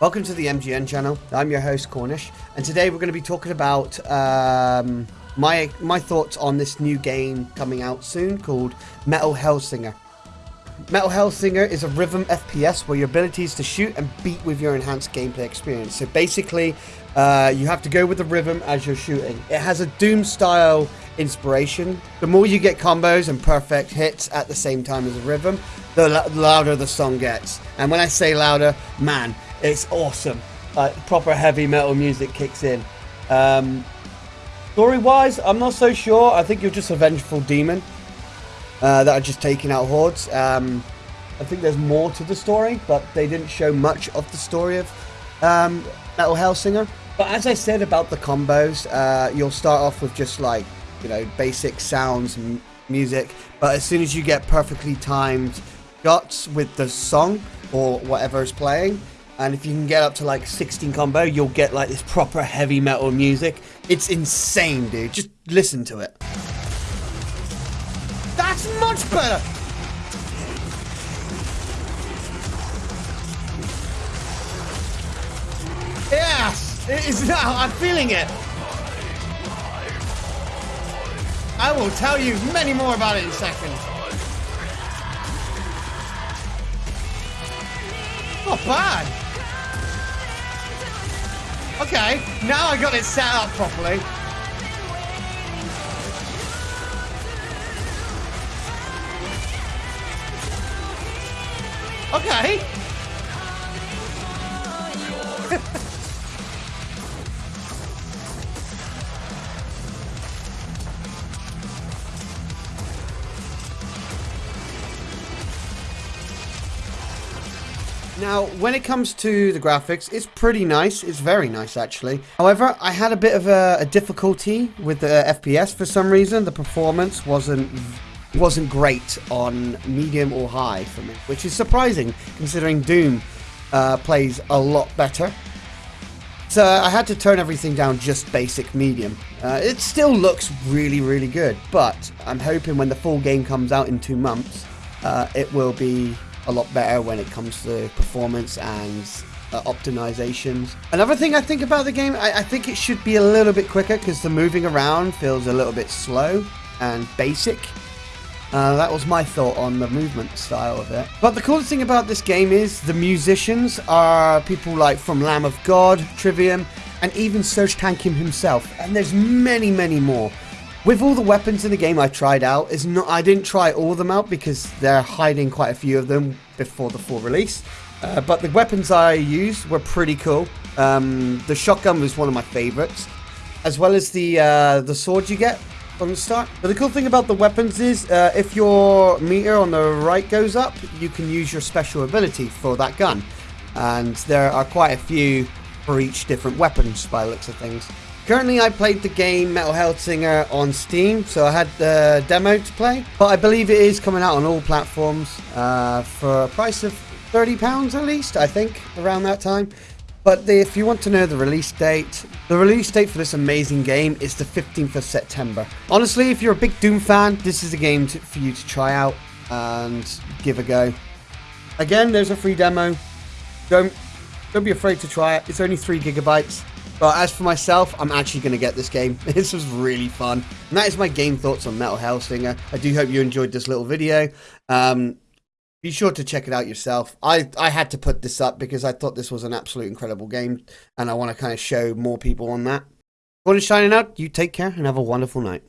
Welcome to the MGN channel. I'm your host Cornish, and today we're going to be talking about um, my my thoughts on this new game coming out soon called Metal Hellsinger. Metal Hellsinger is a rhythm FPS where your ability is to shoot and beat with your enhanced gameplay experience. So basically, uh, you have to go with the rhythm as you're shooting. It has a Doom style inspiration. The more you get combos and perfect hits at the same time as a rhythm, the louder the song gets. And when I say louder, man, it's awesome. Uh, proper heavy metal music kicks in. Um, story wise, I'm not so sure. I think you're just a vengeful demon uh, that are just taking out hordes. Um, I think there's more to the story, but they didn't show much of the story of um, Metal Hellsinger. But as I said about the combos, uh, you'll start off with just like, you know, basic sounds and music. But as soon as you get perfectly timed shots with the song or whatever is playing, and if you can get up to like 16 combo, you'll get like this proper heavy metal music. It's insane, dude. Just listen to it. That's much better! Yes! It is now. I'm feeling it. I will tell you many more about it in a Oh, Not bad. Okay, now I got it set up properly. Okay. Now, when it comes to the graphics, it's pretty nice. It's very nice, actually. However, I had a bit of a, a difficulty with the FPS for some reason. The performance wasn't wasn't great on medium or high for me, which is surprising considering Doom uh, plays a lot better. So I had to turn everything down just basic medium. Uh, it still looks really, really good, but I'm hoping when the full game comes out in two months, uh, it will be a lot better when it comes to performance and uh, optimizations. Another thing I think about the game, I, I think it should be a little bit quicker because the moving around feels a little bit slow and basic. Uh, that was my thought on the movement style of it. But the coolest thing about this game is the musicians are people like from Lamb of God, Trivium, and even Serj Tankian himself. And there's many, many more. With all the weapons in the game I tried out, is not I didn't try all of them out because they're hiding quite a few of them before the full release. Uh, but the weapons I used were pretty cool. Um, the shotgun was one of my favorites, as well as the uh, the sword you get from the start. But the cool thing about the weapons is, uh, if your meter on the right goes up, you can use your special ability for that gun. And there are quite a few for each different weapons by looks of things. Currently, I played the game Metal Hellsinger on Steam, so I had the demo to play. But I believe it is coming out on all platforms uh, for a price of £30 at least, I think, around that time. But the, if you want to know the release date, the release date for this amazing game is the 15th of September. Honestly, if you're a big Doom fan, this is a game to, for you to try out and give a go. Again, there's a free demo. Don't don't be afraid to try it. It's only three gigabytes. But as for myself, I'm actually going to get this game. This was really fun. And that is my game thoughts on Metal Hellsinger. I do hope you enjoyed this little video. Um, be sure to check it out yourself. I, I had to put this up because I thought this was an absolute incredible game. And I want to kind of show more people on that. To shining out? You take care and have a wonderful night.